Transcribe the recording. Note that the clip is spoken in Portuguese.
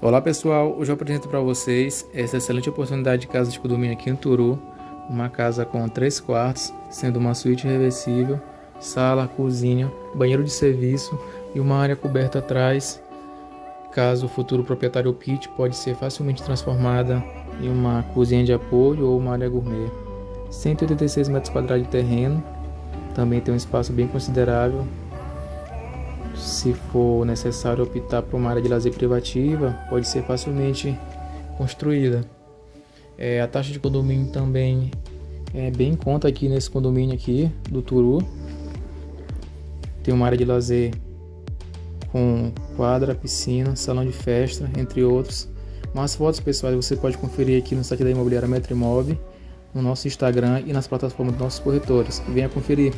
Olá pessoal, hoje eu apresento para vocês essa excelente oportunidade de casa de condomínio aqui em Turu, uma casa com três quartos, sendo uma suíte reversível, sala, cozinha, banheiro de serviço e uma área coberta atrás. Caso o futuro proprietário opte, pode ser facilmente transformada em uma cozinha de apoio ou uma área gourmet. 186 metros quadrados de terreno, também tem um espaço bem considerável se for necessário optar por uma área de lazer privativa, pode ser facilmente construída. É, a taxa de condomínio também é bem em conta aqui nesse condomínio aqui do Turu. Tem uma área de lazer com quadra, piscina, salão de festa, entre outros. Mais fotos pessoais você pode conferir aqui no site da Imobiliária Metrimob, no nosso Instagram e nas plataformas dos nossos corretores. Venha conferir.